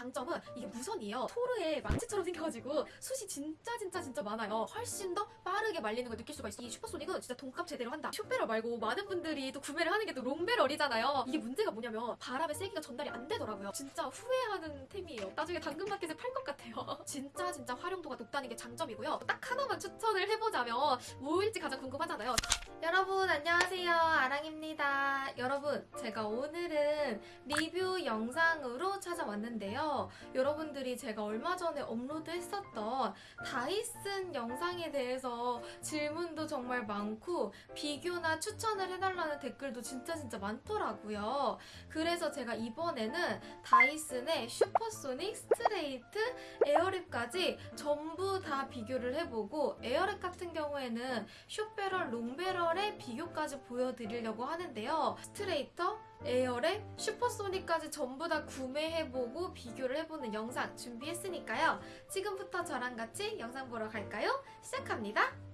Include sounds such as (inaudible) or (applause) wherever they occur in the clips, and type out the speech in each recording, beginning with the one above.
장점은 이게 무선이에요. 토르의 망치처럼 생겨가지고 숱이 진짜 진짜 진짜 많아요. 훨씬 더 빠르게 말리는 걸 느낄 수가 있어. 이 슈퍼소닉은 진짜 돈값 제대로 한다. 슈페럴 말고 많은 분들이 또 구매를 하는 게 또 롱베럴이잖아요. 이게 문제가 뭐냐면 바람의 세기가 전달이 안 되더라고요. 진짜 후회하는 템이에요. 나중에 당근마켓에 팔 것 같아요. (laughs) 진짜 진짜 활용도가 높다는 게 장점이고요. 딱 하나만 추천을 해보자면 뭐일지 가장 궁금하잖아요. 여러분 안녕하세요 아랑입니다 여러분 제가 오늘은 리뷰 영상으로 찾아왔는데요. 여러분들이 제가 얼마 전에 업로드 했었던 다이슨 영상에 대해서 질문도 정말 많고 비교나 추천을 해달라는 댓글도 진짜 진짜 많더라고요. 그래서 제가 이번에는 다이슨의 슈퍼소닉 스트레이트 에어랩까지 전부 다 비교를 해보고 에어랩 같은 경우에는 short barrel, long barrel의 비교까지 보여드리려고 하는데요. straightener, 에어랩, 슈퍼소닉까지 전부 다 구매해보고 비교를 해보는 영상 준비했으니까요. 지금부터 저랑 같이 영상 보러 갈까요? 시작합니다.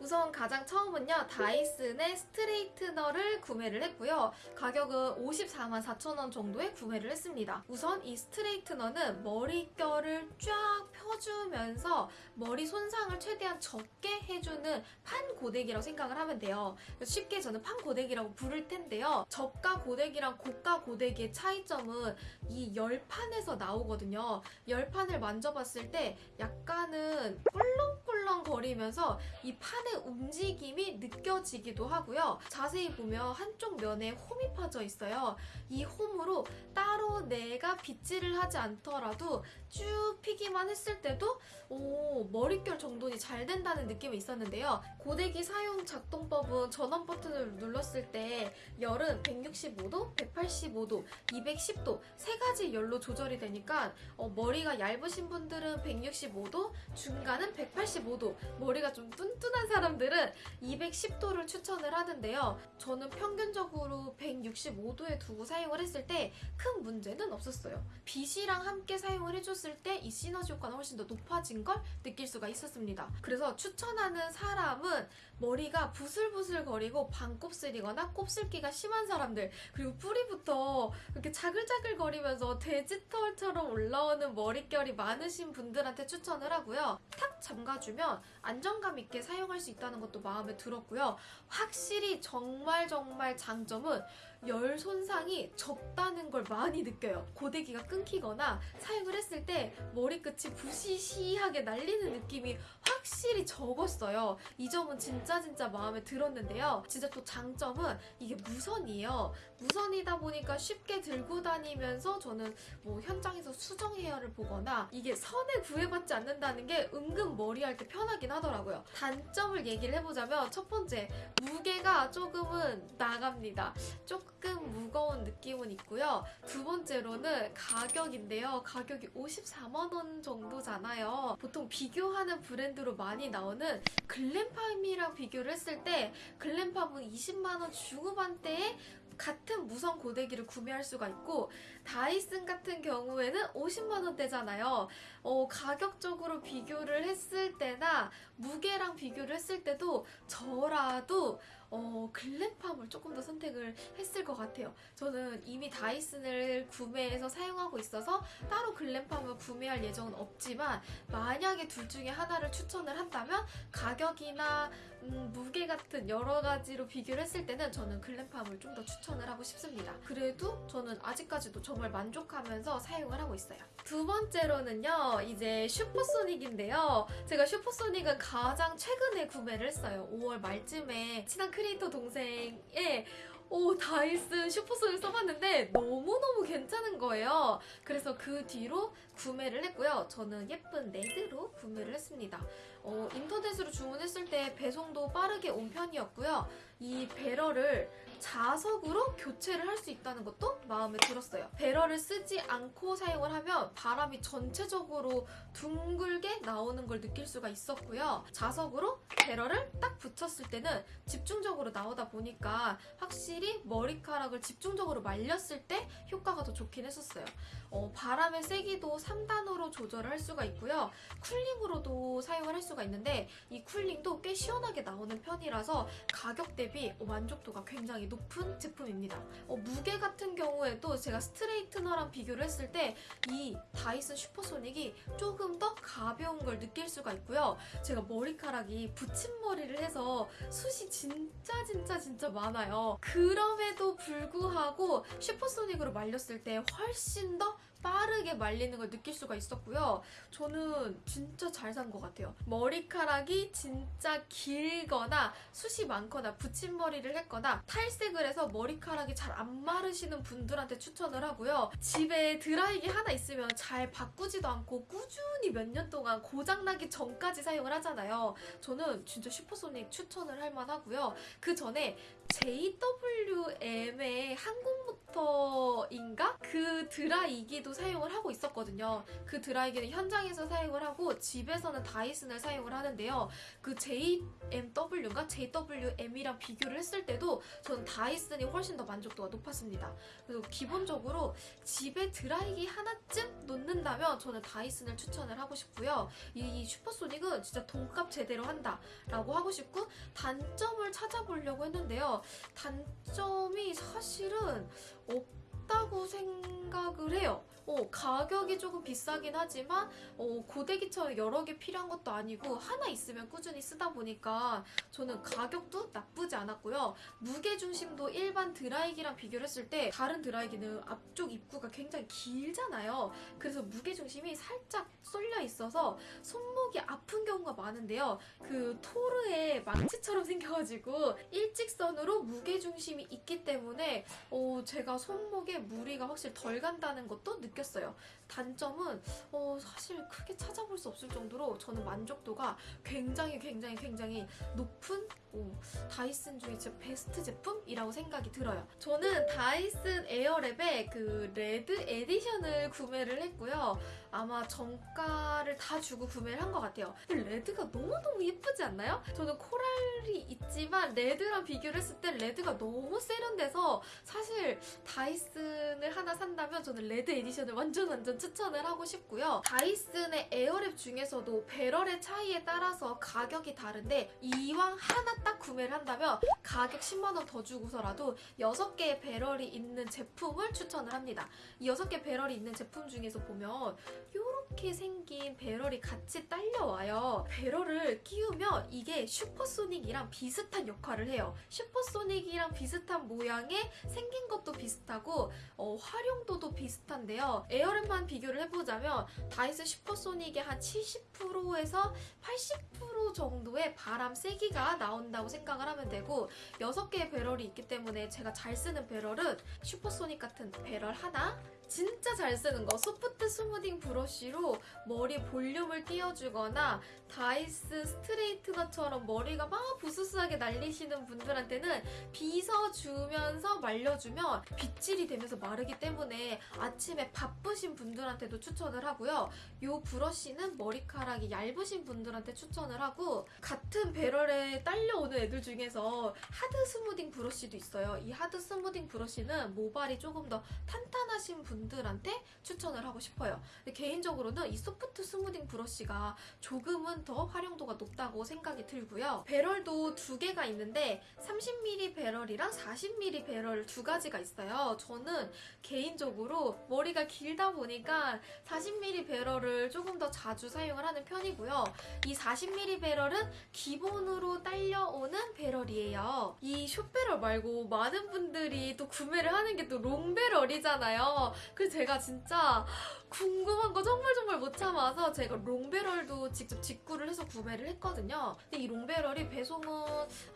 우선 가장 처음은요 다이슨의 스트레이트너를 구매를 했고요. 가격은 54만 4천원 정도에 구매를 했습니다. 우선 이 스트레이트너는 머릿결을 쫙 펴주면서 머리 손상을 최대한 적게 해주는 판 고데기라고 생각을 하면 돼요. 쉽게 저는 판 고데기라고 부를 텐데요. 저가 고데기랑 고가 고데기의 차이점은 이 열판에서 나오거든요. 열판을 만져봤을 때 약간은 꿀렁꿀렁 거리면서 이 판의 움직임이 느껴지기도 하고요. 자세히 보면 한쪽 면에 홈이 파져 있어요. 이 홈으로 따로 내가 빗질을 하지 않더라도 쭉 피기만 했을 때도 오, 머릿결 정돈이 잘 된다는 느낌이 있었는데요. 고데기 사용 작동법은 전원 버튼을 눌렀을 때 열은 165도, 185도, 210도 세 가지 열로 조절이 되니까 어, 머리가 얇으신 분들은 165도, 중간은 185도, 머리가 좀 뚠뚠한 사람들은 210도를 추천을 하는데요. 저는 평균적으로 165도에 두고 사용을 했을 때 큰 문제는 없었어요. 빗이랑 함께 사용을 해줬을 때 이 시너지 효과는 훨씬 더 높아진 걸 느낄 수가 있었습니다. 그래서 추천하는 사람은 머리가 부슬부슬 거리고 반곱슬이거나 곱슬기가 심한 사람들 그리고 뿌리부터 이렇게 자글자글 거리면서 돼지털처럼 올라오는 머릿결이 많으신 분들한테 추천을 하고요. 탁 잠가주면 안정감 있게 사용할 수 있다는 것도 마음에 들었고요. 확실히 정말 정말 장점은 열 손상이 적다는 걸 많이 느껴요. 고데기가 끊기거나 사용을 했을 때 머리끝이 부시시하게 날리는 느낌이 확 실히 적었어요. 이 점은 진짜 진짜 마음에 들었는데요. 진짜 또 장점은 이게 무선이에요. 무선이다 보니까 쉽게 들고 다니면서 저는 뭐 현장에서 수정 헤어를 보거나 이게 선에 구애받지 않는다는 게 은근 머리할 때 편하긴 하더라고요. 단점을 얘기를 해보자면 첫 번째 무게가 조금은 나갑니다. 조금 무거운 느낌은 있고요. 두 번째로는 가격인데요. 가격이 54만 원 정도잖아요. 보통 비교하는 브랜드로 많이 나오는 글램팜이랑 비교를 했을 때 글램팜은 20만 원 중후반대에 같은 무선 고데기를 구매할 수가 있고 다이슨 같은 경우에는 50만 원대잖아요. 어, 가격적으로 비교를 했을 때나 무게랑 비교를 했을 때도 저라도 어, 글램팜을 조금 더 선택을 했을 것 같아요. 저는 이미 다이슨을 구매해서 사용하고 있어서 따로 글램팜을 구매할 예정은 없지만 만약에 둘 중에 하나를 추천을 한다면 가격이나 음, 무게 같은 여러 가지로 비교를 했을 때는 저는 글램팜을 좀 더 추천을 하고 싶습니다. 그래도 저는 아직까지도 정말 만족하면서 사용을 하고 있어요. 두 번째로는요, 이제 슈퍼소닉인데요. 제가 슈퍼소닉은 가장 최근에 구매를 했어요. 5월 말쯤에 친한 크리에이터 동생의 오 다이슨 슈퍼소닉 써봤는데 너무너무 괜찮은 거예요. 그래서 그 뒤로 구매를 했고요. 저는 예쁜 red로 구매를 했습니다. 어, 인터넷으로 주문했을 때 배송도 빠르게 온 편이었고요. 이 배럴을 자석으로 교체를 할 수 있다는 것도 마음에 들었어요. 배럴을 쓰지 않고 사용을 하면 바람이 전체적으로 둥글게 나오는 걸 느낄 수가 있었고요. 자석으로 배럴을 딱 붙였을 때는 집중적으로 나오다 보니까 확실히 머리카락을 집중적으로 말렸을 때 효과가 더 좋긴 했었어요. 어, 바람의 세기도 3단으로 조절을 할 수가 있고요. 쿨링으로도 사용을 할 수가 있는데 이 쿨링도 꽤 시원하게 나오는 편이라서 가격 대비 만족도가 굉장히 높은 제품입니다. 어, 무게 같은 경우에도 제가 스트레이트너랑 비교를 했을 때 이 다이슨 슈퍼소닉이 조금 더 가벼운 걸 느낄 수가 있고요. 제가 머리카락이 붙임머리를 해서 숱이 진짜 진짜 진짜 많아요. 그럼에도 불구하고 슈퍼소닉으로 말렸을 때 훨씬 더 빠르게 말리는 걸 느낄 수가 있었고요. 저는 진짜 잘 산 것 같아요. 머리카락이 진짜 길거나 숱이 많거나 붙임머리를 했거나 탈색을 해서 머리카락이 잘 안 마르시는 분들한테 추천을 하고요. 집에 드라이기 하나 있으면 잘 바꾸지도 않고 꾸준히 몇 년 동안 고장나기 전까지 사용을 하잖아요. 저는 진짜 슈퍼소닉 추천을 할 만하고요. 그 전에 JWM의 항공모터인가? 그 드라이기도 사용을 하고 있었거든요. 그 드라이기는 현장에서 사용을 하고 집에서는 다이슨을 사용을 하는데요. 그 JMW인가? JWM이랑 비교를 했을 때도 저는 다이슨이 훨씬 더 만족도가 높았습니다. 그래서 기본적으로 집에 드라이기 하나쯤 놓는다면 저는 다이슨을 추천을 하고 싶고요. 이 슈퍼소닉은 진짜 돈값 제대로 한다라고 하고 싶고 단점을 찾아보려고 했는데요. 단점이 사실은 없다고 생각 을 해요. 어, 가격이 조금 비싸긴 하지만 어, 고데기처럼 여러 개 필요한 것도 아니고 하나 있으면 꾸준히 쓰다 보니까 저는 가격도 나쁘지 않았고요. 무게 중심도 일반 드라이기랑 비교를 했을 때 다른 드라이기는 앞쪽 입구가 굉장히 길잖아요. 그래서 무게 중심이 살짝 쏠려 있어서 손목이 아픈 경우가 많은데요. 그 토르의 망치처럼 (laughs) 생겨가지고 일직선으로 무게 중심이 있기 때문에 어, 제가 손목에 무리가 확실히 덜 간다는 것도 느꼈어요. 단점은 어, 사실 크게 찾아볼 수 없을 정도로 저는 만족도가 굉장히 굉장히 굉장히 높은 어, 다이슨 중에 진짜 베스트 제품이라고 생각이 들어요. 저는 다이슨 에어랩의 그 red edition을 구매를 했고요. 아마 정가를 다 주고 구매를 한 것 같아요. 근데 red가 너무너무 예쁘지 않나요? 저는 coral이 있지만 red랑 비교를 했을 때 red가 너무 세련돼서 사실 다이슨을 하나 산다면 저는 red edition을 완전 완전 추천을 하고 싶고요. 다이슨의 에어랩 중에서도 배럴의 차이에 따라서 가격이 다른데 이왕 하나 딱 구매를 한다면 가격 10만 원 더 주고서라도 6개의 배럴이 있는 제품을 추천을 합니다. 이 6개 배럴이 있는 제품 중에서 보면 이렇게 생긴 배럴이 같이 딸려와요. 배럴을 끼우면 이게 슈퍼소닉이랑 비슷한 역할을 해요. 슈퍼소닉이랑 비슷한 모양의 생긴 것도 비슷하고 어, 활용도도 비슷한데요. 에어랩만 비교를 해보자면 다이슨 슈퍼소닉의 한 70%에서 80% 정도의 바람 세기가 나온다 고 생각을 하면 되고 6개의 배럴이 있기 때문에 제가 잘 쓰는 배럴은 슈퍼소닉 같은 배럴 하나 진짜 잘 쓰는 거 soft smoothing brush로 머리 볼륨을 띄워주거나 다이슨 straightener처럼 머리가 막 부스스하게 날리시는 분들한테는 빗어주면서 말려주면 빗질이 되면서 마르기 때문에 아침에 바쁘신 분들한테도 추천을 하고요. 이 brush는 머리카락이 얇으신 분들한테 추천을 하고 같은 배럴에 딸려오는 애들 중에서 hard smoothing brush도 있어요. 이 hard smoothing brush는 모발이 조금 더 탄탄하신 분들 한테 추천을 하고 싶어요. 개인적으로는 이 soft smoothing brush가 조금은 더 활용도가 높다고 생각이 들고요. 배럴도 두 개가 있는데 30mm 배럴이랑 40mm 배럴 두 가지가 있어요. 저는 개인적으로 머리가 길다 보니까 40mm 배럴을 조금 더 자주 사용을 하는 편이고요. 이 40mm 배럴은 기본으로 딸려오는 barrel이에요. 이 short barrel 말고 많은 분들이 또 구매를 하는 게 또 long barrel이잖아요. 그래서 제가 진짜 궁금한 거 정말 정말 못 참아서 제가 long barrel도 직접 직구를 해서 구매를 했거든요. 근데 이 long barrel이 배송은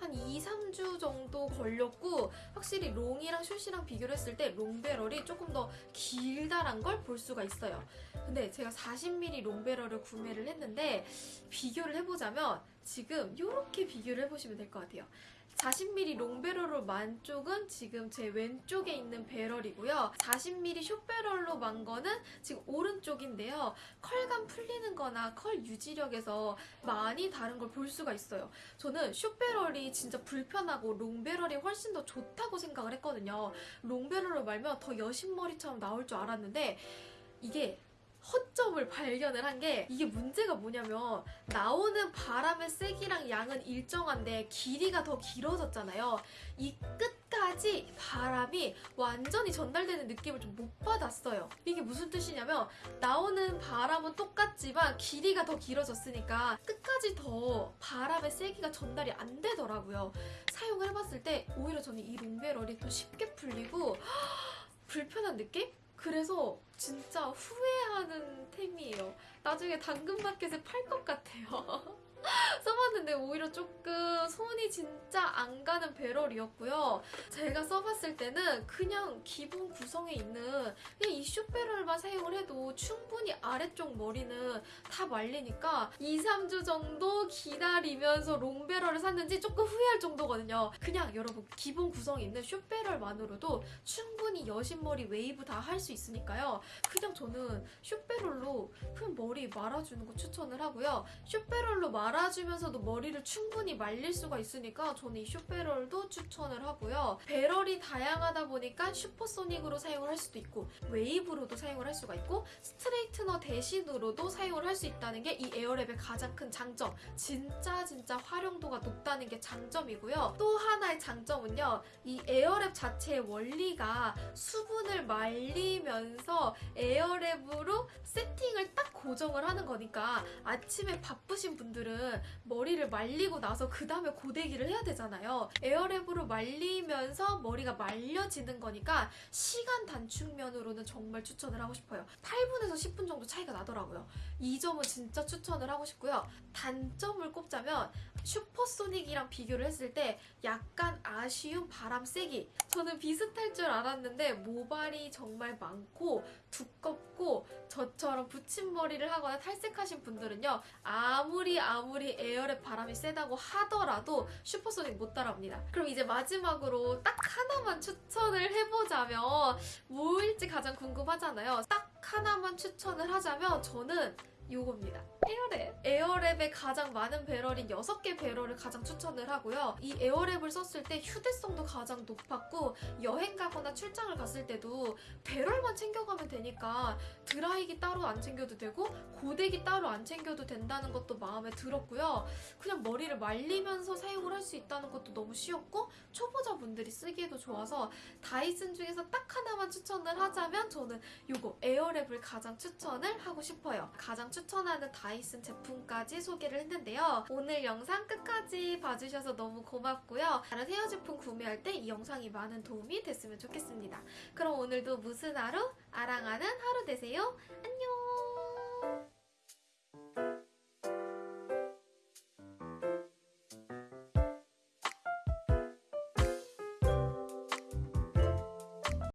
한 2, 3주 정도 걸렸고 확실히 long이랑 short랑 비교를 했을 때 long barrel이 조금 더 길다란 걸 볼 수가 있어요. 근데 제가 40mm 롱배럴을 구매를 했는데 비교를 해보자면 지금 이렇게 비교를 해보시면 될 것 같아요. 40mm 롱배럴로 만 쪽은 지금 제 왼쪽에 있는 배럴이고요. 40mm 숏배럴로 만 거는 지금 오른쪽인데요. 컬감 풀리는 거나 컬 유지력에서 많이 다른 걸 볼 수가 있어요. 저는 숏배럴이 진짜 불편하고 롱배럴이 훨씬 더 좋다고 생각을 했거든요. 롱배럴로 말면 더 여신머리처럼 나올 줄 알았는데 이게 허점을 발견을 한 게 이게 문제가 뭐냐면 나오는 바람의 세기랑 양은 일정한데 길이가 더 길어졌잖아요. 이 끝까지 바람이 완전히 전달되는 느낌을 좀 못 받았어요. 이게 무슨 뜻이냐면 나오는 바람은 똑같지만 길이가 더 길어졌으니까 끝까지 더 바람의 세기가 전달이 안 되더라고요. 사용을 해봤을 때 오히려 저는 이 long barrel이 더 쉽게 풀리고 불편한 느낌? 그래서 진짜 후회하는 템이에요. 나중에 당근마켓에 팔 것 같아요. (laughs) (laughs) 써봤는데 오히려 조금 손이 진짜 안 가는 barrel이었고요. 제가 써봤을 때는 그냥 기본 구성에 있는 그냥 이 short barrel만 사용을 해도 충분히 아래쪽 머리는 다 말리니까 2, 3주 정도 기다리면서 long barrel을 샀는지 조금 후회할 정도거든요. 그냥 여러분 기본 구성에 있는 short barrel만으로도 충분히 여신머리 웨이브 다 할 수 있으니까요. 그냥 저는 short barrel로 그냥 머리 말아주는 거 추천을 하고요. short barrel로 말아 주면서도 머리를 충분히 말릴 수가 있으니까 저는 이 short barrel도 추천을 하고요. barrel이 다양하다 보니까 슈퍼소닉으로 사용을 할 수도 있고 웨이브로도 사용을 할 수가 있고 straightener 대신으로도 사용을 할 수 있다는 게 이 에어랩의 가장 큰 장점. 진짜 진짜 활용도가 높다는 게 장점이고요. 또 하나의 장점은요. 이 에어랩 자체의 원리가 수분을 말리면서 에어랩으로 세팅을 딱 고정을 하는 거니까 아침에 바쁘신 분들은 머리를 말리고 나서 그 다음에 고데기를 해야 되잖아요. 에어랩으로 말리면서 머리가 말려지는 거니까 시간 단축 면으로는 정말 추천을 하고 싶어요. 8분에서 10분 정도 차이가 나더라고요. 이 점은 진짜 추천을 하고 싶고요. 단점을 꼽자면 슈퍼소닉이랑 비교를 했을 때 약간 아쉬운 바람 세기. 저는 비슷할 줄 알았는데 모발이 정말 많고 두껍고 저처럼 붙임머리를 하거나 탈색하신 분들은요 아무리 아무리 에어랩 바람이 세다고 하더라도 슈퍼소닉 못 따라옵니다. 그럼 이제 마지막으로 딱 하나만 추천을 해보자면 뭐일지 가장 궁금하잖아요. 딱 하나만 추천을 하자면 저는 요겁니다. 에어랩. 에어랩에 가장 많은 barrel인 6개 barrel을 가장 추천을 하고요. 이 에어랩을 썼을 때 휴대성도 가장 높았고 여행 가거나 출장을 갔을 때도 배럴만 챙겨가면 되니까 드라이기 따로 안 챙겨도 되고 고데기 따로 안 챙겨도 된다는 것도 마음에 들었고요. 그냥 머리를 말리면서 사용을 할 수 있다는 것도 너무 쉬웠고 초보자분들이 쓰기에도 좋아서 다이슨 중에서 딱 하나만 추천을 하자면 저는 요거 에어랩을 가장 추천을 하고 싶어요. 가장 추천하는 다 이슨 제품까지 소개를 했는데요. 오늘 영상 끝까지 봐주셔서 너무 고맙고요. 다른 헤어 제품 구매할 때 이 영상이 많은 도움이 됐으면 좋겠습니다. 그럼 오늘도 무슨 하루? 아랑하는 하루 되세요. 안녕!